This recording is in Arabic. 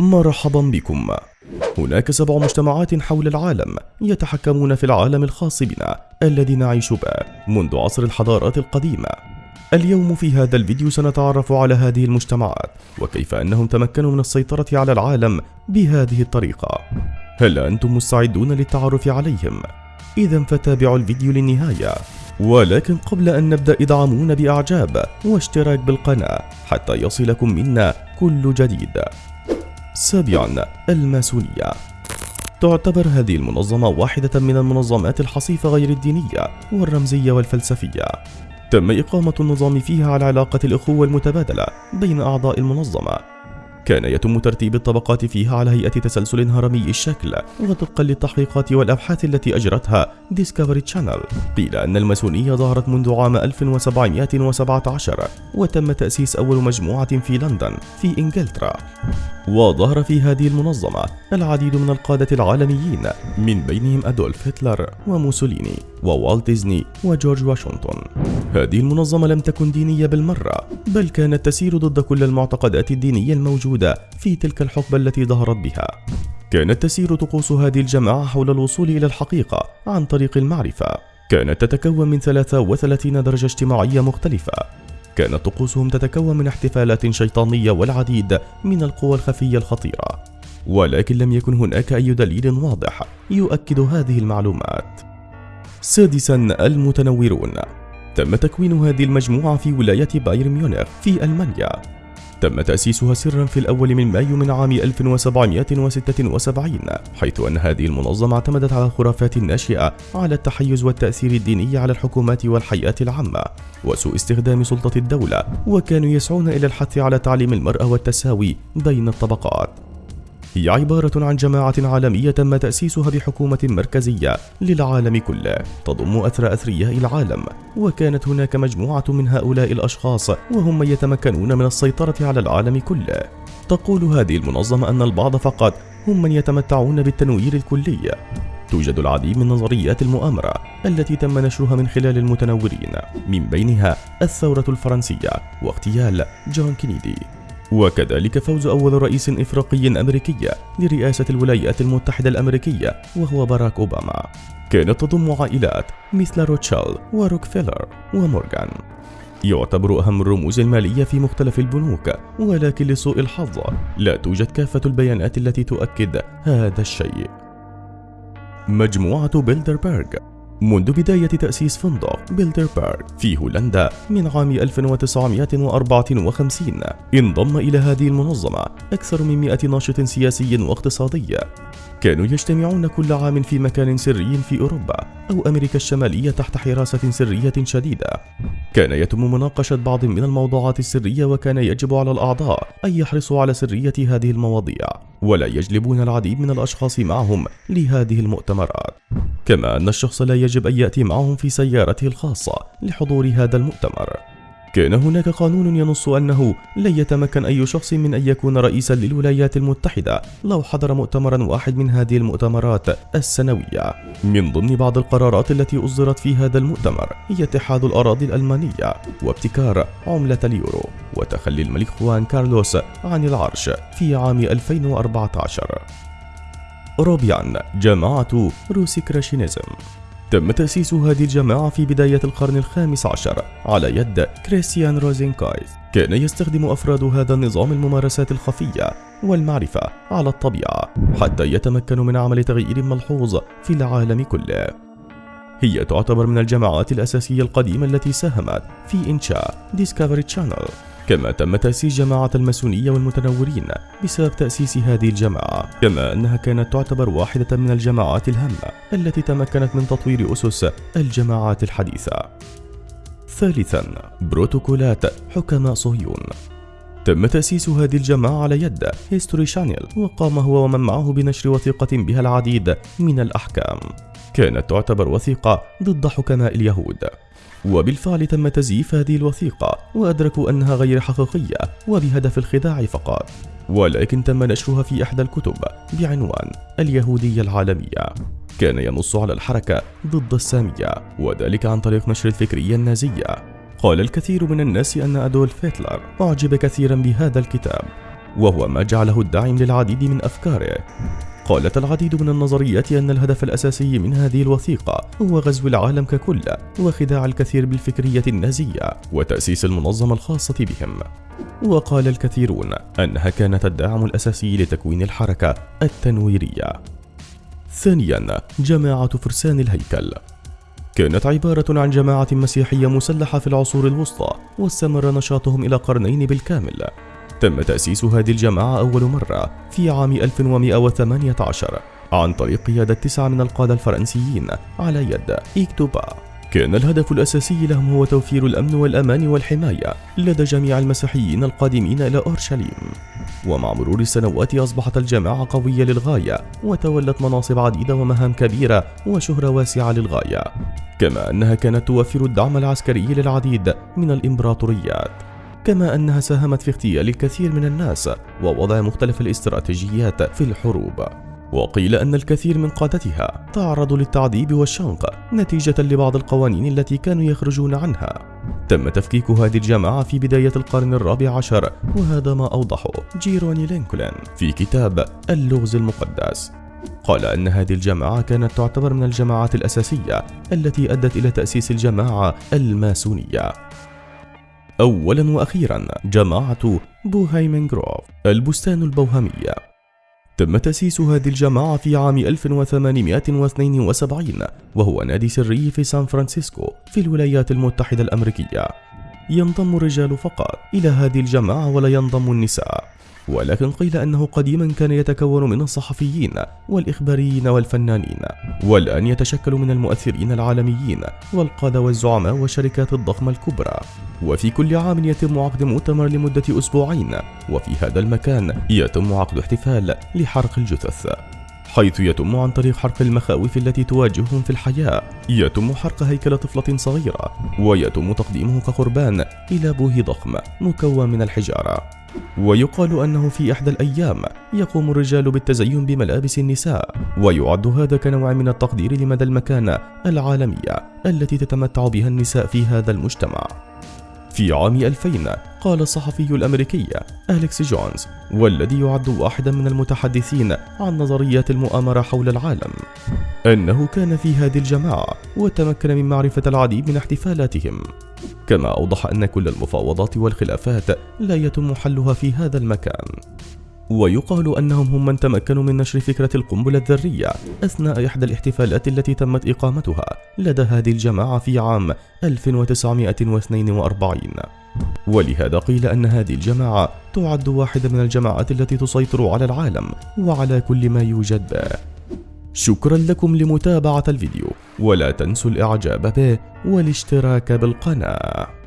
مرحبا بكم. هناك سبع مجتمعات حول العالم يتحكمون في العالم الخاص بنا الذي نعيش به منذ عصر الحضارات القديمة. اليوم في هذا الفيديو سنتعرف على هذه المجتمعات وكيف أنهم تمكنوا من السيطرة على العالم بهذه الطريقة. هل أنتم مستعدون للتعرف عليهم؟ إذا فتابعوا الفيديو للنهاية. ولكن قبل أن نبدأ ادعمونا بإعجاب واشتراك بالقناة حتى يصلكم منا كل جديد. سابعا الماسونية. تعتبر هذه المنظمة واحدة من المنظمات الحصيفة غير الدينية والرمزية والفلسفية. تم إقامة النظام فيها على علاقة الأخوة المتبادلة بين أعضاء المنظمة. كان يتم ترتيب الطبقات فيها على هيئة تسلسل هرمي الشكل وطبقا للتحقيقات والأبحاث التي أجرتها ديسكفري تشانل قيل أن الماسونية ظهرت منذ عام 1717 وتم تأسيس أول مجموعة في لندن في إنجلترا. وظهر في هذه المنظمة العديد من القادة العالميين من بينهم أدولف هتلر وموسوليني ووالت ديزني وجورج واشنطن. هذه المنظمة لم تكن دينية بالمرة بل كانت تسير ضد كل المعتقدات الدينية الموجودة. في تلك الحقبة التي ظهرت بها. كانت تسير طقوس هذه الجماعة حول الوصول إلى الحقيقة عن طريق المعرفة. كانت تتكون من 33 درجة اجتماعية مختلفة. كانت طقوسهم تتكون من احتفالات شيطانية والعديد من القوى الخفية الخطيرة. ولكن لم يكن هناك أي دليل واضح يؤكد هذه المعلومات. سادسا المتنورون. تم تكوين هذه المجموعة في ولاية بايرن ميونخ في ألمانيا. تم تأسيسها سرا في الأول من مايو من عام 1776 حيث أن هذه المنظمة اعتمدت على الخرافات الناشئة على التحيز والتأثير الديني على الحكومات والحياة العامة وسوء استخدام سلطة الدولة وكانوا يسعون إلى الحث على تعليم المرأة والتساوي بين الطبقات. هي عبارة عن جماعة عالمية تم تأسيسها بحكومة مركزية للعالم كله تضم أثرى أثرياء العالم. وكانت هناك مجموعة من هؤلاء الأشخاص وهم من يتمكنون من السيطرة على العالم كله. تقول هذه المنظمة أن البعض فقط هم من يتمتعون بالتنوير الكلي. توجد العديد من نظريات المؤامرة التي تم نشرها من خلال المتنورين من بينها الثورة الفرنسية واغتيال جون كينيدي. وكذلك فوز أول رئيس إفريقي أمريكي لرئاسة الولايات المتحدة الأمريكية وهو باراك أوباما. كانت تضم عائلات مثل روتشيلد وروكفيلر ومورغان. يعتبر أهم الرموز المالية في مختلف البنوك ولكن لسوء الحظ لا توجد كافة البيانات التي تؤكد هذا الشيء. مجموعة بيلدربرغ منذ بداية تأسيس فندق بيلدربرغ في هولندا من عام 1954 انضم إلى هذه المنظمة أكثر من 100 ناشط سياسي واقتصادي. كانوا يجتمعون كل عام في مكان سري في أوروبا أو أمريكا الشمالية تحت حراسة سرية شديدة. كان يتم مناقشة بعض من الموضوعات السرية وكان يجب على الأعضاء أن يحرصوا على سرية هذه المواضيع ولا يجلبون العديد من الأشخاص معهم لهذه المؤتمرات. كما أن الشخص لا يجب أن يأتي معهم في سيارته الخاصة لحضور هذا المؤتمر. كان هناك قانون ينص أنه لن يتمكن أي شخص من أن يكون رئيسا للولايات المتحدة لو حضر مؤتمرا واحد من هذه المؤتمرات السنوية. من ضمن بعض القرارات التي أصدرت في هذا المؤتمر هي اتحاد الأراضي الألمانية وابتكار عملة اليورو وتخلي الملك خوان كارلوس عن العرش في عام 2014 رابعا جماعة Rosicrucianism تم تأسيس هذه الجماعة في بداية القرن الخامس عشر على يد كريستيان روزينكايز كان يستخدم أفراد هذا النظام الممارسات الخفية والمعرفة على الطبيعة حتى يتمكنوا من عمل تغيير ملحوظ في العالم كله. هي تعتبر من الجماعات الأساسية القديمة التي ساهمت في إنشاء Discovery Channel كما تم تأسيس جماعة الماسونية والمتنورين بسبب تأسيس هذه الجماعة كما أنها كانت تعتبر واحدة من الجماعات الهامة التي تمكنت من تطوير أسس الجماعات الحديثة. ثالثا بروتوكولات حكماء صهيون. تم تأسيس هذه الجماعة على يد هيستوري شانيل وقام هو ومن معه بنشر وثيقة بها العديد من الأحكام. كانت تعتبر وثيقة ضد حكماء اليهود. وبالفعل تم تزييف هذه الوثيقة وأدركوا أنها غير حقيقية وبهدف الخداع فقط. ولكن تم نشرها في إحدى الكتب بعنوان اليهودية العالمية. كان ينص على الحركة ضد السامية وذلك عن طريق نشر الفكرية النازية قال الكثير من الناس أن أدولف هتلر أعجب كثيرا بهذا الكتاب وهو ما جعله الداعم للعديد من أفكاره. قالت العديد من النظريات أن الهدف الأساسي من هذه الوثيقة هو غزو العالم ككل وخداع الكثير بالفكرية النازية وتأسيس المنظمة الخاصة بهم. وقال الكثيرون أنها كانت الداعم الأساسي لتكوين الحركة التنويرية. ثانيا جماعة فرسان الهيكل. كانت عبارة عن جماعة مسيحية مسلحة في العصور الوسطى واستمر نشاطهم إلى قرنين بالكامل. تم تأسيس هذه الجماعة أول مرة في عام 1118 عن طريق قيادة تسعة من القادة الفرنسيين على يد إيكتوبا. كان الهدف الأساسي لهم هو توفير الأمن والأمان والحماية لدى جميع المسيحيين القادمين إلى أورشليم. ومع مرور السنوات أصبحت الجماعة قوية للغاية وتولت مناصب عديدة ومهام كبيرة وشهرة واسعة للغاية. كما أنها كانت توفر الدعم العسكري للعديد من الإمبراطوريات. كما أنها ساهمت في اغتيال الكثير من الناس ووضع مختلف الاستراتيجيات في الحروب. وقيل أن الكثير من قادتها تعرضوا للتعذيب والشنق نتيجة لبعض القوانين التي كانوا يخرجون عنها. تم تفكيك هذه الجماعة في بداية القرن الرابع عشر وهذا ما أوضحه جيروني لينكولن في كتاب اللغز المقدس. قال أن هذه الجماعة كانت تعتبر من الجماعات الأساسية التي أدت إلى تأسيس الجماعة الماسونية. أولا وأخيرا جماعة Bohemian Grove البستان البوهمي. تم تأسيس هذه الجماعة في عام 1872 وهو نادي سري في سان فرانسيسكو في الولايات المتحدة الأمريكية. ينضم الرجال فقط إلى هذه الجماعة ولا ينضم النساء. ولكن قيل أنه قديما كان يتكون من الصحفيين والإخباريين والفنانين والآن يتشكل من المؤثرين العالميين والقادة والزعماء والشركات الضخمة الكبرى. وفي كل عام يتم عقد مؤتمر لمدة أسبوعين وفي هذا المكان يتم عقد احتفال لحرق الجثث. حيث يتم عن طريق حرق المخاوف التي تواجههم في الحياة. يتم حرق هيكل طفلة صغيرة ويتم تقديمه كقربان إلى بوه ضخم مكون من الحجارة. ويقال أنه في إحدى الأيام يقوم الرجال بالتزين بملابس النساء ويعد هذا كنوع من التقدير لمدى المكانة العالمية التي تتمتع بها النساء في هذا المجتمع. في عام 2000 قال الصحفي الأمريكي أليكس جونز والذي يعد واحدا من المتحدثين عن نظريات المؤامرة حول العالم. أنه كان في هذه الجماعة وتمكن من معرفة العديد من احتفالاتهم. كما أوضح أن كل المفاوضات والخلافات لا يتم حلها في هذا المكان. ويقال أنهم هم من تمكنوا من نشر فكرة القنبلة الذرية أثناء إحدى الاحتفالات التي تمت إقامتها لدى هذه الجماعة في عام 1942 ولهذا قيل أن هذه الجماعة تعد واحدة من الجماعات التي تسيطر على العالم وعلى كل ما يوجد به. شكرا لكم لمتابعة الفيديو ولا تنسوا الإعجاب به والاشتراك بالقناة.